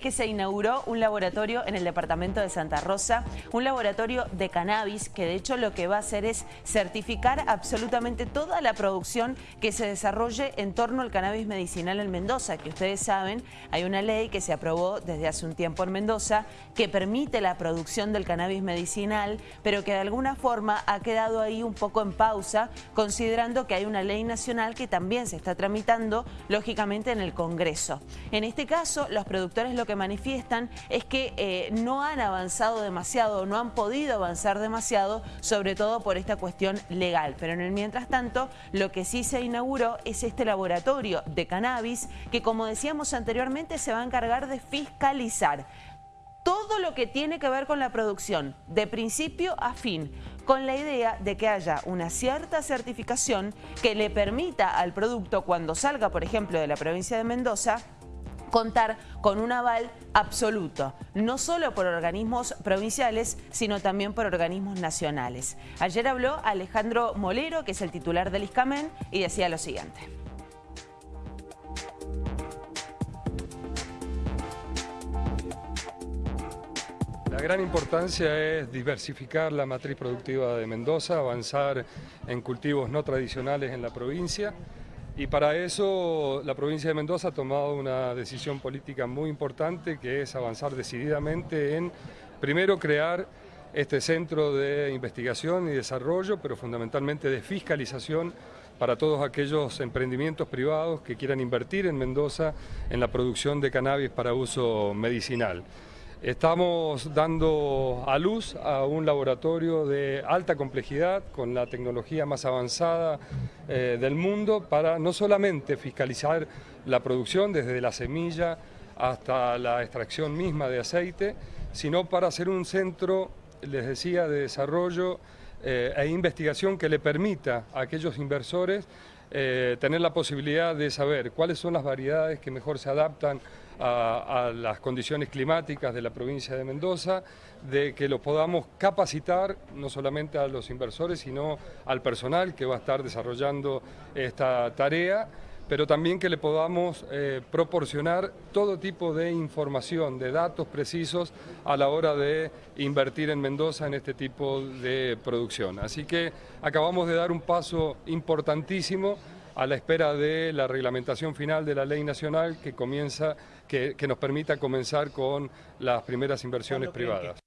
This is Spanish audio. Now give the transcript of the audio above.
que se inauguró un laboratorio en el departamento de Santa Rosa, un laboratorio de cannabis que de hecho lo que va a hacer es certificar absolutamente toda la producción que se desarrolle en torno al cannabis medicinal en Mendoza, que ustedes saben, hay una ley que se aprobó desde hace un tiempo en Mendoza que permite la producción del cannabis medicinal, pero que de alguna forma ha quedado ahí un poco en pausa, considerando que hay una ley nacional que también se está tramitando, lógicamente, en el Congreso. En este caso, los productores lo que manifiestan es que eh, no han avanzado demasiado, no han podido avanzar demasiado, sobre todo por esta cuestión legal. Pero en el mientras tanto, lo que sí se inauguró es este laboratorio de cannabis que, como decíamos anteriormente, se va a encargar de fiscalizar todo lo que tiene que ver con la producción, de principio a fin, con la idea de que haya una cierta certificación que le permita al producto, cuando salga, por ejemplo, de la provincia de Mendoza, contar con un aval absoluto, no solo por organismos provinciales, sino también por organismos nacionales. Ayer habló Alejandro Molero, que es el titular del ISCAMEN, y decía lo siguiente. La gran importancia es diversificar la matriz productiva de Mendoza, avanzar en cultivos no tradicionales en la provincia, y para eso la provincia de Mendoza ha tomado una decisión política muy importante que es avanzar decididamente en, primero, crear este centro de investigación y desarrollo, pero fundamentalmente de fiscalización para todos aquellos emprendimientos privados que quieran invertir en Mendoza en la producción de cannabis para uso medicinal. Estamos dando a luz a un laboratorio de alta complejidad con la tecnología más avanzada eh, del mundo para no solamente fiscalizar la producción desde la semilla hasta la extracción misma de aceite, sino para hacer un centro, les decía, de desarrollo eh, e investigación que le permita a aquellos inversores eh, tener la posibilidad de saber cuáles son las variedades que mejor se adaptan a, las condiciones climáticas de la provincia de Mendoza, de que lo podamos capacitar no solamente a los inversores, sino al personal que va a estar desarrollando esta tarea, pero también que le podamos eh, proporcionar todo tipo de información, de datos precisos a la hora de invertir en Mendoza en este tipo de producción. Así que acabamos de dar un paso importantísimo a la espera de la reglamentación final de la ley nacional que comienza, que, nos permita comenzar con las primeras inversiones privadas.